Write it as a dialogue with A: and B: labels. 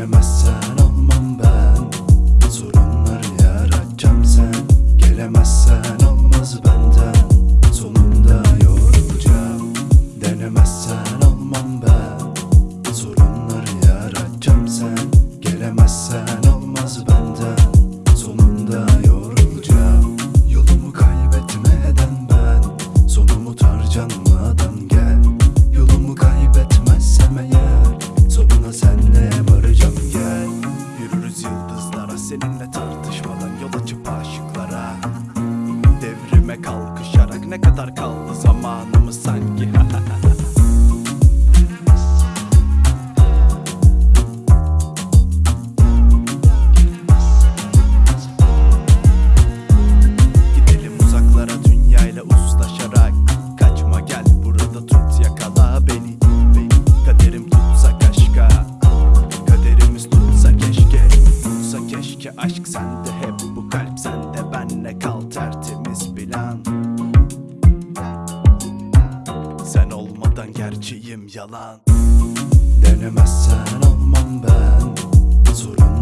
A: Gelemezsen olmam ben. Sorunları yaratacağım sen. Gelemezsen olmaz benden. Sonunda yorulacağım Denemezsen olmam ben ne kadar kaldı zamanımız sanki? Gidelim uzaklara dünyayla uzlaşarak Kaçma gel burada tut yakala Beni. Kaderim tutsa kaşka Kaderimiz tutsa keşke. Tutsa keşke aşk sende hep bileyim yalan Denemezsen almam ben Sorun